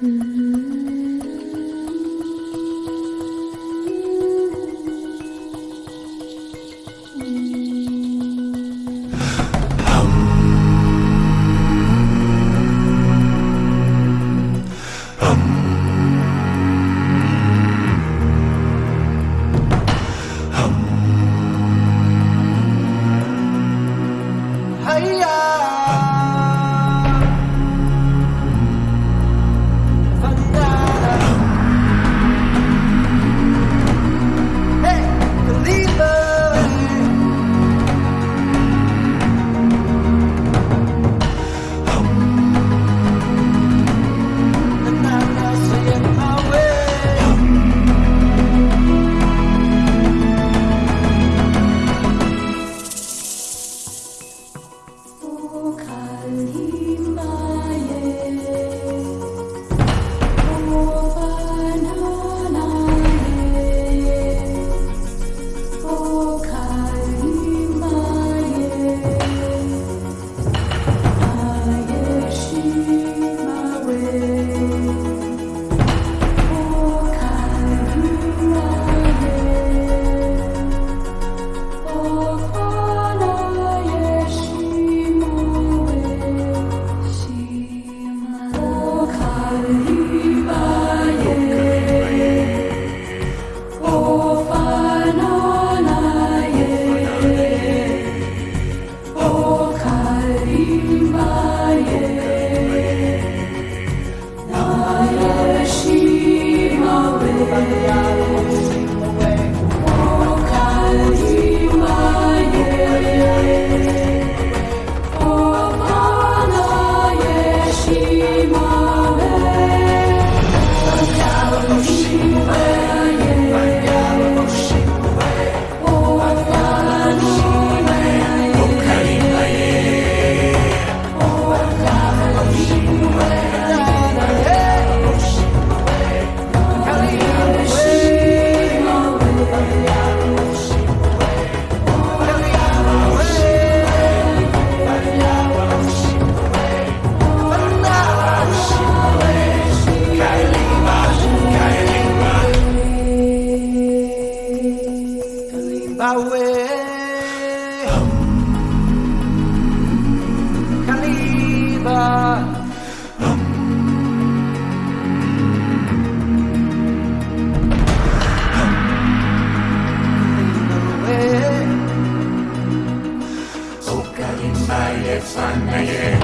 Hiya! Okalimba ye fanaye, okalimba ye fanaye,